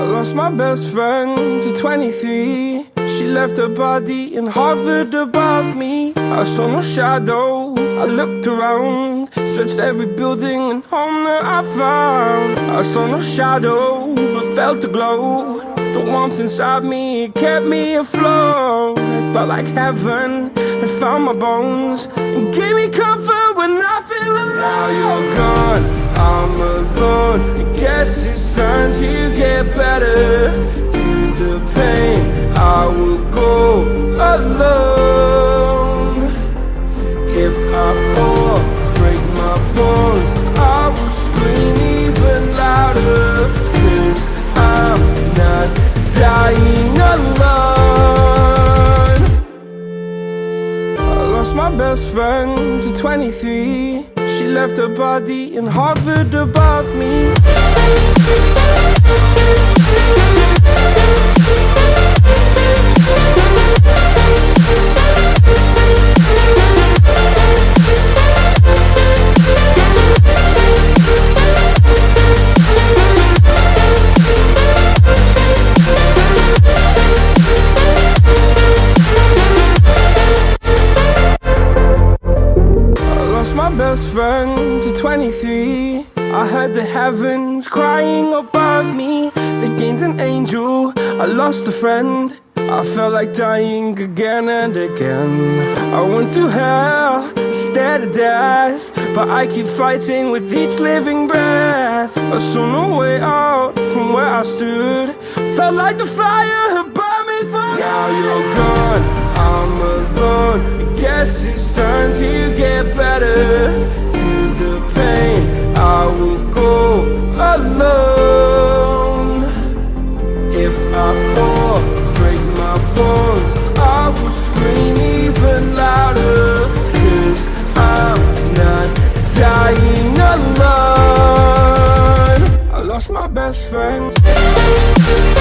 I lost my best friend to 23 She left her body and hovered above me. I saw no shadow, I looked around Searched every building and home that I found. I saw no shadow, but felt a glow. The warmth inside me, kept me afloat. It felt like heaven, it found my bones And gave me comfort when I feel alone. Now you're gone, I'm alone. I guess it's time to get better. Through the pain, I will go alone. If I fall, break my bones I will scream even louder. Cause I'm not dying alone. I lost my best friend to 23 She left her body in hovered above me best friend to 23 I heard the heavens crying above me. They gained an angel, I lost a friend. I felt like dying again and again. I went through hell, stared at death But I keep fighting with each living breath. I saw no way out from where I stood. Felt like the fire had burned me through Now you're gone, I'm alone. I guess it's best friend